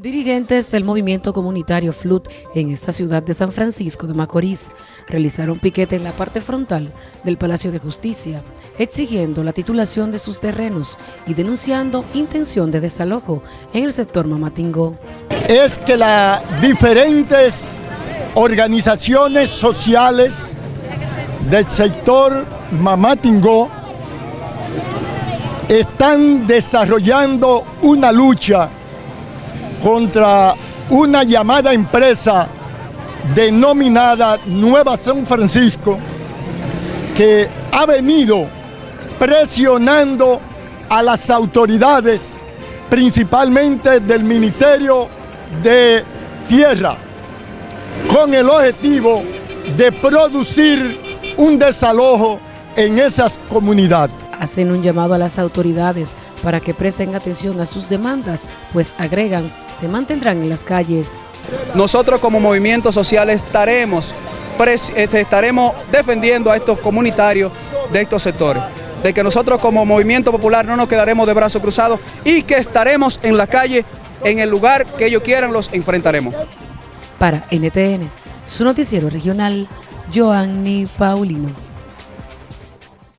Dirigentes del movimiento comunitario FLUT en esta ciudad de San Francisco de Macorís realizaron piquete en la parte frontal del Palacio de Justicia, exigiendo la titulación de sus terrenos y denunciando intención de desalojo en el sector Mamatingó. Es que las diferentes organizaciones sociales del sector Mamatingó están desarrollando una lucha contra una llamada empresa denominada Nueva San Francisco que ha venido presionando a las autoridades, principalmente del Ministerio de Tierra, con el objetivo de producir un desalojo en esas comunidades hacen un llamado a las autoridades para que presten atención a sus demandas, pues agregan, se mantendrán en las calles. Nosotros como movimiento social estaremos, este, estaremos defendiendo a estos comunitarios de estos sectores, de que nosotros como movimiento popular no nos quedaremos de brazos cruzados y que estaremos en la calle, en el lugar que ellos quieran, los enfrentaremos. Para NTN, su noticiero regional, Joanny Paulino.